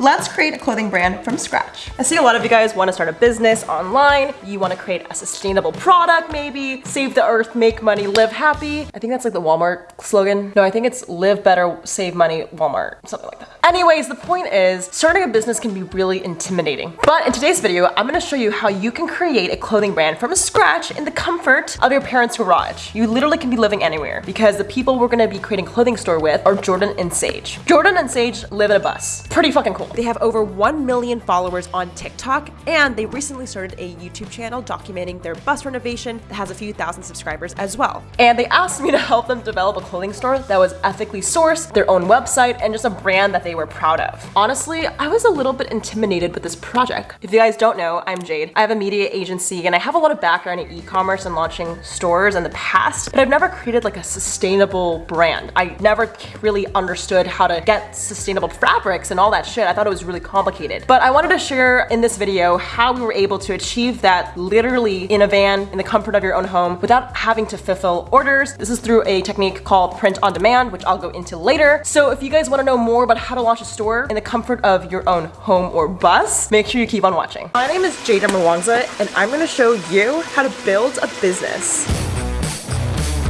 let's create a clothing brand from scratch. I see a lot of you guys want to start a business online. You want to create a sustainable product maybe, save the earth, make money, live happy. I think that's like the Walmart slogan. No, I think it's live better, save money, Walmart, something like that. Anyways, the point is starting a business can be really intimidating. But in today's video, I'm gonna show you how you can create a clothing brand from scratch in the comfort of your parents' garage. You literally can be living anywhere because the people we're gonna be creating clothing store with are Jordan and Sage. Jordan and Sage live in a bus. Pretty fucking cool. They have over 1 million followers on TikTok and they recently started a YouTube channel documenting their bus renovation that has a few thousand subscribers as well. And they asked me to help them develop a clothing store that was ethically sourced, their own website, and just a brand that they were proud of. Honestly, I was a little bit intimidated with this project. If you guys don't know, I'm Jade. I have a media agency and I have a lot of background in e-commerce and launching stores in the past, but I've never created like a sustainable brand. I never really understood how to get sustainable fabrics and all that shit. I thought it was really complicated. But I wanted to share in this video how we were able to achieve that literally in a van in the comfort of your own home without having to fulfill orders. This is through a technique called print on demand, which I'll go into later. So if you guys wanna know more about how to launch a store in the comfort of your own home or bus, make sure you keep on watching. My name is Jade Darmawangsa and I'm gonna show you how to build a business.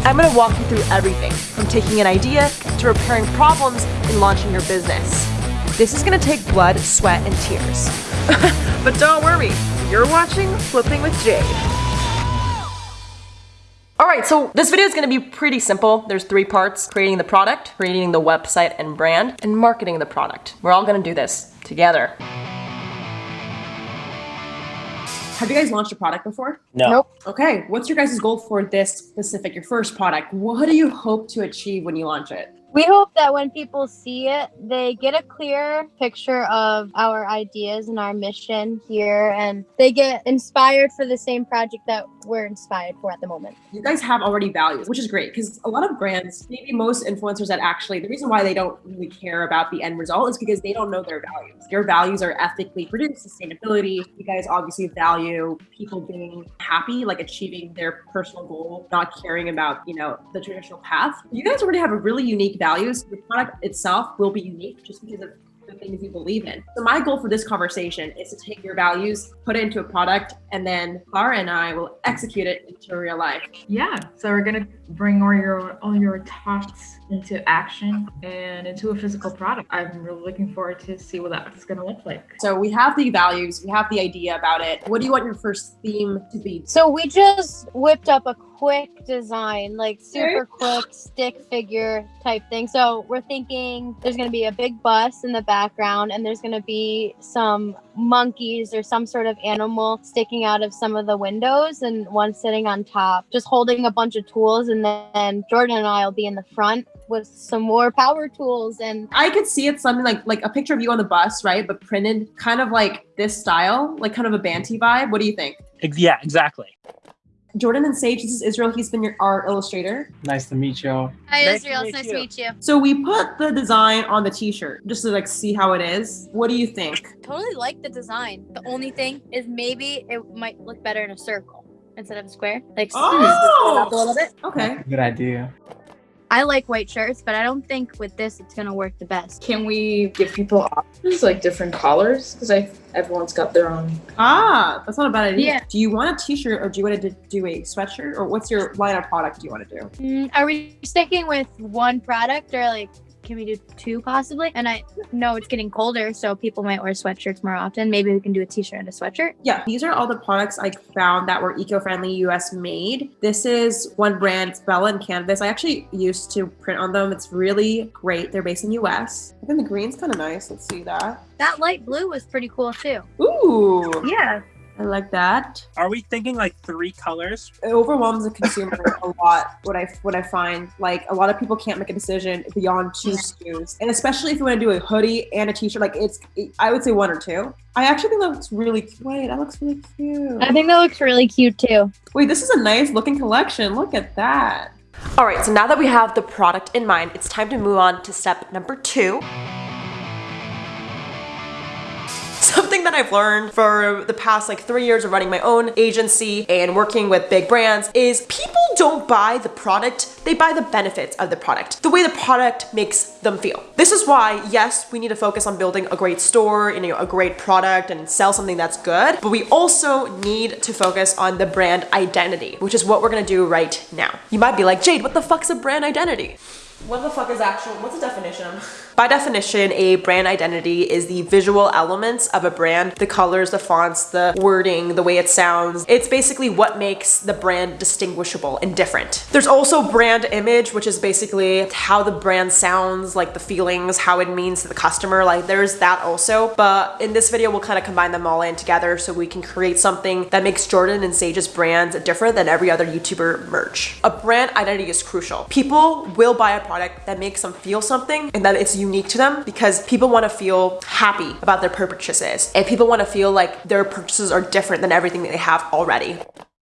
I'm gonna walk you through everything, from taking an idea to repairing problems in launching your business. This is gonna take blood, sweat, and tears. but don't worry, you're watching Flipping with Jade. Alright, so this video is going to be pretty simple. There's three parts. Creating the product, creating the website and brand, and marketing the product. We're all going to do this together. Have you guys launched a product before? No. Nope. Okay, what's your guys' goal for this specific, your first product? What do you hope to achieve when you launch it? We hope that when people see it, they get a clear picture of our ideas and our mission here, and they get inspired for the same project that we're inspired for at the moment. You guys have already values, which is great because a lot of brands, maybe most influencers that actually, the reason why they don't really care about the end result is because they don't know their values. Your values are ethically produced, sustainability. You guys obviously value people being happy, like achieving their personal goal, not caring about, you know, the traditional path. You guys already have a really unique values. The product itself will be unique just because of the things you believe in. So my goal for this conversation is to take your values, put it into a product, and then Clara and I will execute it into real life. Yeah, so we're gonna bring all your all your thoughts into action and into a physical product. I'm really looking forward to see what that's gonna look like. So we have the values, we have the idea about it. What do you want your first theme to be? So we just whipped up a quick design, like super quick stick figure type thing. So we're thinking there's going to be a big bus in the background and there's going to be some monkeys or some sort of animal sticking out of some of the windows and one sitting on top, just holding a bunch of tools. And then Jordan and I will be in the front with some more power tools and I could see it something like like a picture of you on the bus, right? But printed kind of like this style, like kind of a Banty vibe. What do you think? Yeah, exactly. Jordan and Sage, this is Israel. He's been your art illustrator. Nice to meet you. Hi Nice Israel, meet nice you. to meet you. So we put the design on the t-shirt just to like see how it is. What do you think? totally like the design. The only thing is maybe it might look better in a circle instead of a square. Like Oh! up a little bit. Okay. Good idea. I like white shirts, but I don't think with this it's gonna work the best. Can we give people options like different colors? Because I everyone's got their own. Ah, that's not a bad idea. Yeah. Do you want a t-shirt or do you want to do a sweatshirt or what's your line of product do you want to do? Mm, are we sticking with one product or like can we do two possibly? And I know it's getting colder, so people might wear sweatshirts more often. Maybe we can do a t-shirt and a sweatshirt. Yeah, these are all the products I found that were eco-friendly US made. This is one brand, it's Bella and Canvas. I actually used to print on them. It's really great. They're based in US. I think the green's kind of nice. Let's see that. That light blue was pretty cool too. Ooh, Yeah. I like that. Are we thinking like three colors? It overwhelms the consumer a lot. What I what I find, like a lot of people can't make a decision beyond two SKUs, and especially if you want to do a hoodie and a t-shirt, like it's I would say one or two. I actually think that looks really wait, that looks really cute. I think that looks really cute too. Wait, this is a nice looking collection. Look at that. All right, so now that we have the product in mind, it's time to move on to step number two. Something that I've learned for the past like three years of running my own agency and working with big brands is people don't buy the product, they buy the benefits of the product, the way the product makes them feel. This is why, yes, we need to focus on building a great store, you know, a great product and sell something that's good, but we also need to focus on the brand identity, which is what we're gonna do right now. You might be like, Jade, what the fuck's a brand identity? What the fuck is actual, what's the definition? By definition, a brand identity is the visual elements of a brand, the colors, the fonts, the wording, the way it sounds. It's basically what makes the brand distinguishable and different. There's also brand image, which is basically how the brand sounds, like the feelings, how it means to the customer. Like there's that also. But in this video, we'll kind of combine them all in together so we can create something that makes Jordan and Sage's brands different than every other YouTuber merch. A brand identity is crucial. People will buy a product that makes them feel something and that it's unique to them because people want to feel happy about their purchases and people want to feel like their purchases are different than everything that they have already.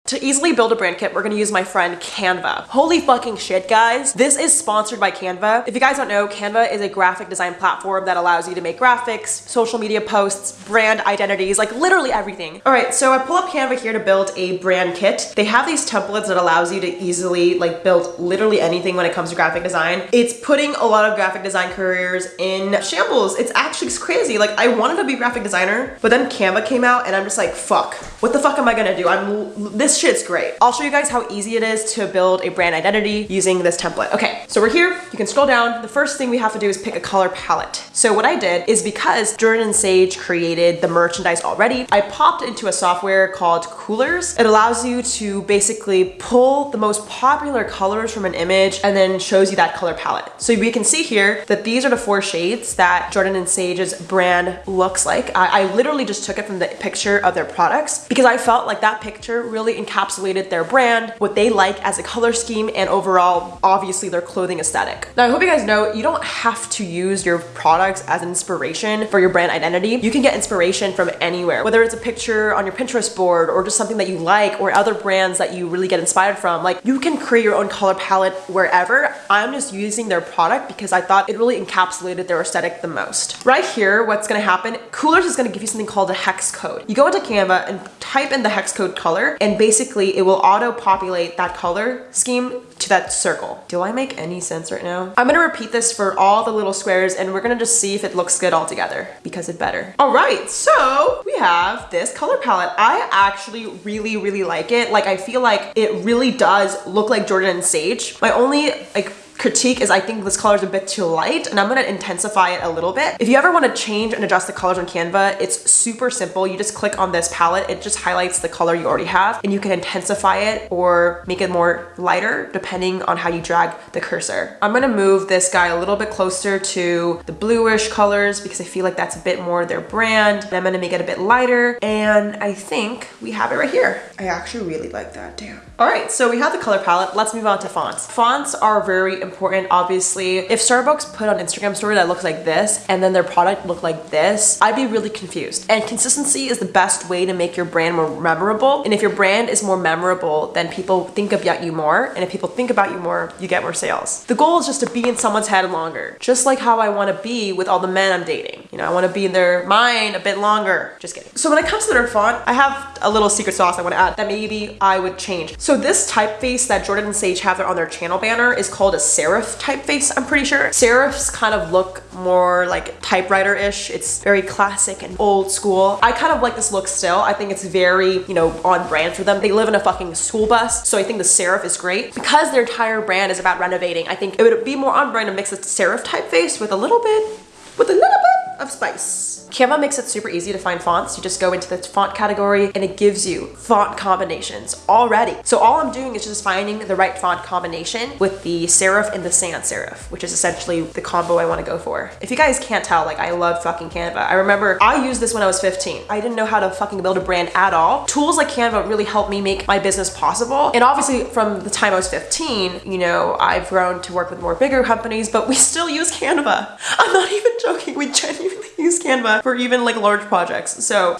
To easily build a brand kit, we're gonna use my friend Canva. Holy fucking shit, guys. This is sponsored by Canva. If you guys don't know, Canva is a graphic design platform that allows you to make graphics, social media posts, brand identities, like literally everything. All right, so I pull up Canva here to build a brand kit. They have these templates that allows you to easily like build literally anything when it comes to graphic design. It's putting a lot of graphic design careers in shambles. It's actually crazy. Like I wanted to be a graphic designer, but then Canva came out and I'm just like, fuck, what the fuck am I gonna do? I'm, this shit's great. I'll show you guys how easy it is to build a brand identity using this template. Okay, so we're here, you can scroll down. The first thing we have to do is pick a color palette. So what I did is because Jordan and Sage created the merchandise already, I popped into a software called Coolors. It allows you to basically pull the most popular colors from an image and then shows you that color palette. So we can see here that these are the four shades that Jordan and Sage's brand looks like. I, I literally just took it from the picture of their products because I felt like that picture really encapsulated their brand, what they like as a color scheme, and overall, obviously their clothing aesthetic. Now, I hope you guys know you don't have to use your products as inspiration for your brand identity. You can get inspiration from anywhere, whether it's a picture on your Pinterest board or just something that you like or other brands that you really get inspired from. Like you can create your own color palette wherever. I'm just using their product because I thought it really encapsulated their aesthetic the most. Right here, what's gonna happen, Coolors is gonna give you something called a hex code. You go into Canva and type in the hex code color and basically it will auto populate that color scheme to that circle. Do I make any sense right now? I'm gonna repeat this for all the little squares and we're gonna just see if it looks good all together because it better. All right, so we have this color palette. I actually really, really like it. Like I feel like it really does look like Jordan and Sage. My only like critique is I think this color is a bit too light and I'm gonna intensify it a little bit. If you ever wanna change and adjust the colors on Canva, it's super simple. You just click on this palette, it just highlights the color you already have and you can intensify it or make it more lighter depending on how you drag the cursor. I'm gonna move this guy a little bit closer to the bluish colors because I feel like that's a bit more their brand. And I'm gonna make it a bit lighter and I think we have it right here. I actually really like that, damn. All right, so we have the color palette. Let's move on to fonts. Fonts are very important, obviously. If Starbucks put on Instagram story that looks like this and then their product looked like this, I'd be really confused. And consistency is the best way to make your brand more memorable. And if your brand is more memorable, then people think about you more. And if people think about you more, you get more sales. The goal is just to be in someone's head longer, just like how I wanna be with all the men I'm dating. You know, I wanna be in their mind a bit longer. Just kidding. So when it comes to their font, I have a little secret sauce I wanna add that maybe I would change. So this typeface that Jordan and Sage have on their channel banner is called a serif typeface, I'm pretty sure. Serifs kind of look more like typewriter-ish. It's very classic and old school. I kind of like this look still. I think it's very, you know, on brand for them. They live in a fucking school bus, so I think the serif is great. Because their entire brand is about renovating, I think it would be more on brand to mix a serif typeface with a little bit, with a little bit of spice. Canva makes it super easy to find fonts. You just go into the font category and it gives you font combinations already. So all I'm doing is just finding the right font combination with the serif and the sans serif, which is essentially the combo I want to go for. If you guys can't tell, like I love fucking Canva. I remember I used this when I was 15. I didn't know how to fucking build a brand at all. Tools like Canva really helped me make my business possible. And obviously from the time I was 15, you know, I've grown to work with more bigger companies, but we still use Canva. I'm not even joking. We genuinely use Canva for even like large projects. So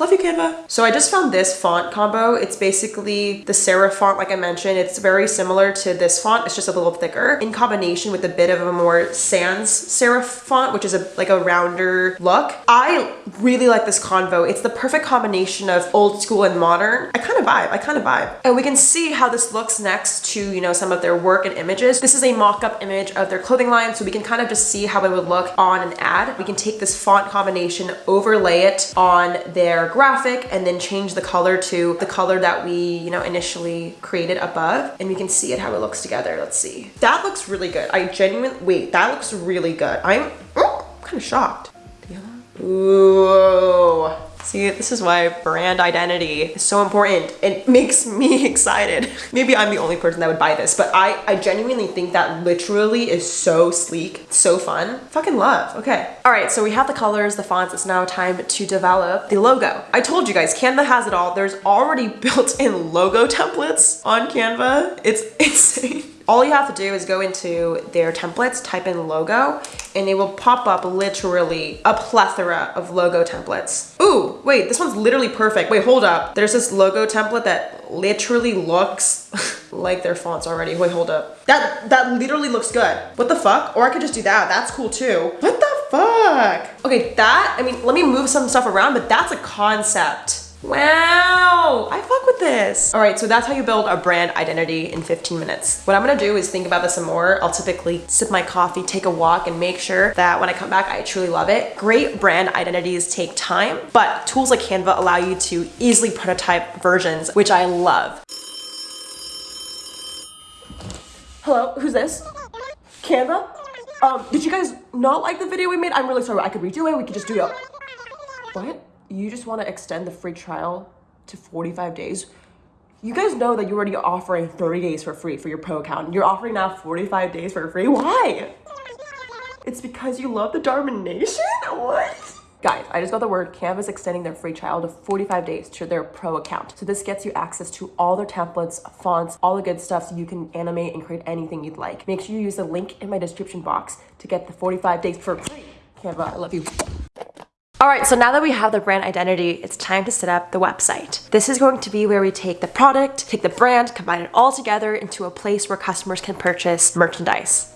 Love you, Canva. So I just found this font combo. It's basically the serif font, like I mentioned. It's very similar to this font. It's just a little thicker in combination with a bit of a more sans serif font, which is a like a rounder look. I really like this convo. It's the perfect combination of old school and modern. I kind of vibe. I kind of vibe. And we can see how this looks next to, you know, some of their work and images. This is a mock-up image of their clothing line, so we can kind of just see how it would look on an ad. We can take this font combination, overlay it on their graphic and then change the color to the color that we, you know, initially created above. And we can see it how it looks together. Let's see. That looks really good. I genuinely, wait, that looks really good. I'm, oh, kind of shocked. Ooh. See, this is why brand identity is so important. It makes me excited. Maybe I'm the only person that would buy this, but I, I genuinely think that literally is so sleek, so fun. Fucking love. Okay. All right, so we have the colors, the fonts. It's now time to develop the logo. I told you guys, Canva has it all. There's already built-in logo templates on Canva. It's insane. All you have to do is go into their templates, type in logo, and it will pop up literally a plethora of logo templates. Ooh, wait, this one's literally perfect. Wait, hold up. There's this logo template that literally looks like their fonts already. Wait, hold up. That, that literally looks good. What the fuck? Or I could just do that. That's cool too. What the fuck? Okay, that, I mean, let me move some stuff around, but that's a concept. Wow, I fuck with this. All right, so that's how you build a brand identity in 15 minutes. What I'm gonna do is think about this some more. I'll typically sip my coffee, take a walk, and make sure that when I come back, I truly love it. Great brand identities take time, but tools like Canva allow you to easily prototype versions, which I love. Hello, who's this? Canva? Um, did you guys not like the video we made? I'm really sorry. I could redo it. We could just do it. What? You just want to extend the free trial to 45 days? You guys know that you're already offering 30 days for free for your pro account. You're offering now 45 days for free. Why? It's because you love the Darman Nation? What? Guys, I just got the word Canva's extending their free trial to 45 days to their pro account. So this gets you access to all their templates, fonts, all the good stuff so you can animate and create anything you'd like. Make sure you use the link in my description box to get the 45 days for free. Canva, I love you. All right, so now that we have the brand identity, it's time to set up the website. This is going to be where we take the product, take the brand, combine it all together into a place where customers can purchase merchandise.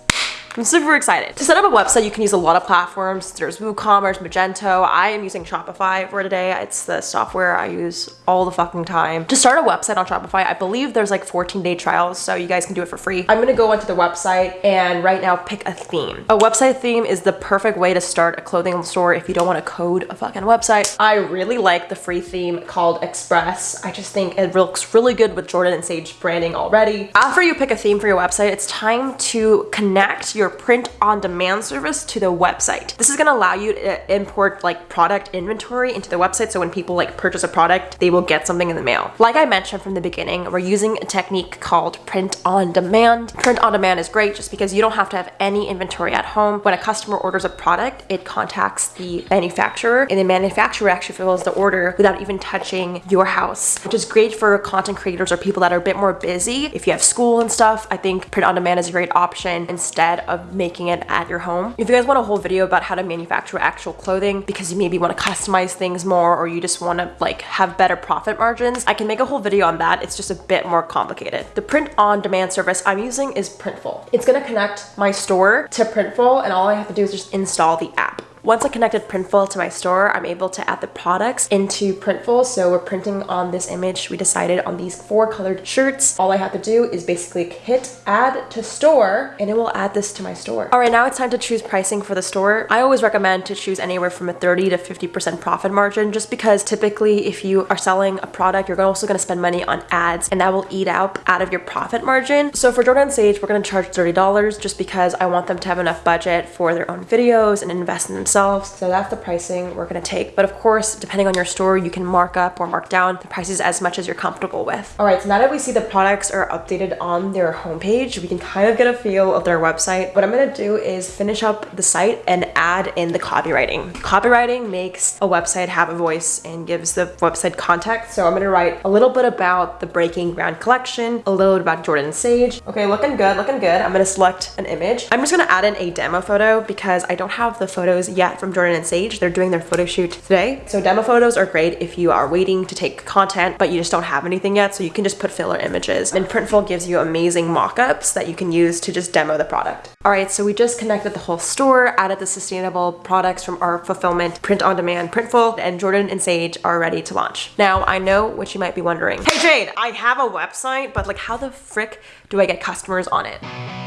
I'm super excited. To set up a website, you can use a lot of platforms. There's WooCommerce, Magento. I am using Shopify for today. It's the software I use all the fucking time. To start a website on Shopify, I believe there's like 14 day trials, so you guys can do it for free. I'm gonna go onto the website and right now pick a theme. A website theme is the perfect way to start a clothing store if you don't wanna code a fucking website. I really like the free theme called Express. I just think it looks really good with Jordan and Sage branding already. After you pick a theme for your website, it's time to connect your print on demand service to the website. This is gonna allow you to import like product inventory into the website so when people like purchase a product, they will get something in the mail. Like I mentioned from the beginning, we're using a technique called print on demand. Print on demand is great just because you don't have to have any inventory at home. When a customer orders a product, it contacts the manufacturer and the manufacturer actually fills the order without even touching your house, which is great for content creators or people that are a bit more busy. If you have school and stuff, I think print on demand is a great option instead of making it at your home. If you guys want a whole video about how to manufacture actual clothing because you maybe want to customize things more or you just want to like have better profit margins, I can make a whole video on that. It's just a bit more complicated. The print on demand service I'm using is Printful. It's going to connect my store to Printful and all I have to do is just install the app. Once I connected Printful to my store, I'm able to add the products into Printful. So we're printing on this image. We decided on these four colored shirts. All I have to do is basically hit add to store and it will add this to my store. All right, now it's time to choose pricing for the store. I always recommend to choose anywhere from a 30 to 50% profit margin just because typically if you are selling a product, you're also gonna spend money on ads and that will eat out out of your profit margin. So for Jordan Sage, we're gonna charge $30 just because I want them to have enough budget for their own videos and invest So that's the pricing we're gonna take. But of course, depending on your store, you can mark up or mark down the prices as much as you're comfortable with. All right, so now that we see the products are updated on their homepage, we can kind of get a feel of their website. What I'm gonna do is finish up the site and add in the copywriting. Copywriting makes a website have a voice and gives the website context. So I'm gonna write a little bit about the Breaking Ground collection, a little bit about Jordan Sage. Okay, looking good, looking good. I'm gonna select an image. I'm just gonna add in a demo photo because I don't have the photos yet from Jordan and Sage. They're doing their photo shoot today. So demo photos are great if you are waiting to take content, but you just don't have anything yet. So you can just put filler images. And Printful gives you amazing mock-ups that you can use to just demo the product. All right, so we just connected the whole store, added the sustainable products from our fulfillment, print on demand, Printful, and Jordan and Sage are ready to launch. Now, I know what you might be wondering. Hey Jade, I have a website, but like how the frick do I get customers on it?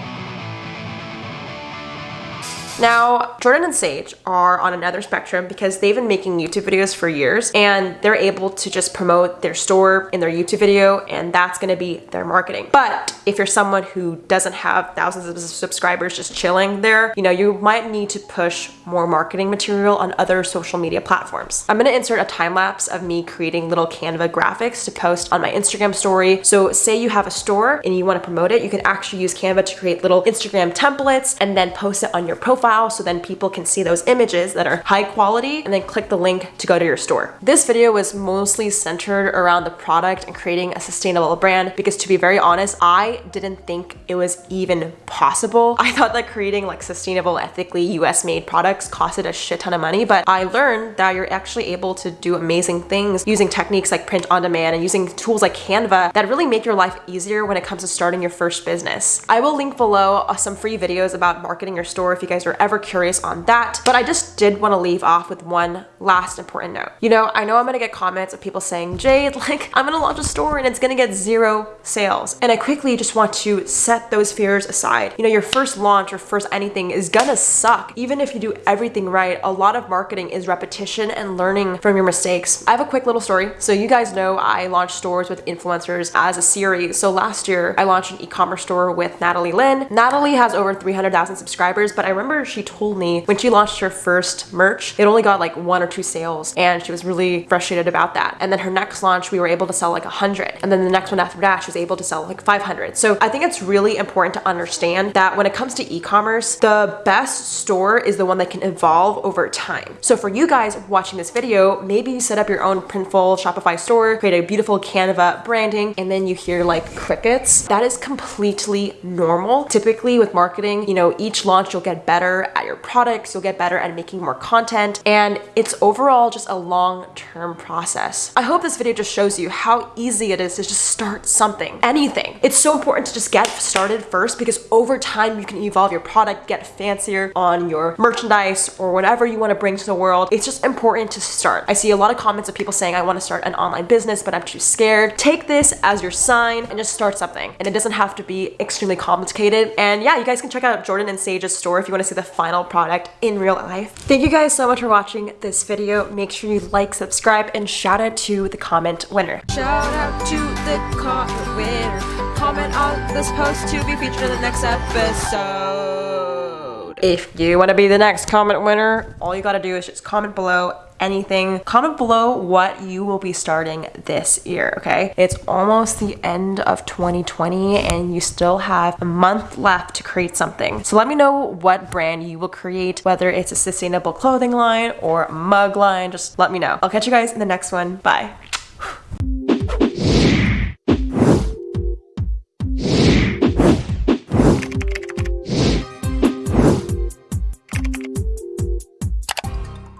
Now, Jordan and Sage are on another spectrum because they've been making YouTube videos for years and they're able to just promote their store in their YouTube video and that's gonna be their marketing. But if you're someone who doesn't have thousands of subscribers just chilling there, you know, you might need to push more marketing material on other social media platforms. I'm gonna insert a time lapse of me creating little Canva graphics to post on my Instagram story. So say you have a store and you wanna promote it, you can actually use Canva to create little Instagram templates and then post it on your profile so then people can see those images that are high quality and then click the link to go to your store. This video was mostly centered around the product and creating a sustainable brand because to be very honest, I didn't think it was even possible. I thought that creating like sustainable, ethically US made products costed a shit ton of money, but I learned that you're actually able to do amazing things using techniques like print on demand and using tools like Canva that really make your life easier when it comes to starting your first business. I will link below uh, some free videos about marketing your store if you guys are ever curious on that. But I just did want to leave off with one last important note. You know, I know I'm gonna get comments of people saying, Jade, like, I'm gonna launch a store and it's gonna get zero sales. And I quickly just want to set those fears aside. You know, your first launch or first anything is gonna suck. Even if you do everything right, a lot of marketing is repetition and learning from your mistakes. I have a quick little story. So you guys know I launched stores with influencers as a series. So last year I launched an e-commerce store with Natalie Lynn. Natalie has over 300,000 subscribers, but I remember she told me when she launched her first merch, it only got like one or two sales and she was really frustrated about that. And then her next launch, we were able to sell like 100. And then the next one after that, she was able to sell like 500. So I think it's really important to understand that when it comes to e-commerce, the best store is the one that can evolve over time. So for you guys watching this video, maybe you set up your own Printful Shopify store, create a beautiful Canva branding, and then you hear like crickets. That is completely normal. Typically with marketing, you know, each launch you'll get better at your products, you'll get better at making more content, and it's overall just a long-term process. I hope this video just shows you how easy it is to just start something, anything. It's so important to just get started first because over time you can evolve your product, get fancier on your merchandise or whatever you want to bring to the world. It's just important to start. I see a lot of comments of people saying, I want to start an online business, but I'm too scared. Take this as your sign and just start something. And it doesn't have to be extremely complicated. And yeah, you guys can check out Jordan and Sage's store if you want to see the final product in real life. Thank you guys so much for watching this video. Make sure you like, subscribe, and shout out to the comment winner. Shout out to the comment winner. Comment on this post to be featured in the next episode. If you want to be the next comment winner, all you got to do is just comment below anything. Comment below what you will be starting this year, okay? It's almost the end of 2020 and you still have a month left to create something. So let me know what brand you will create, whether it's a sustainable clothing line or mug line, just let me know. I'll catch you guys in the next one. Bye.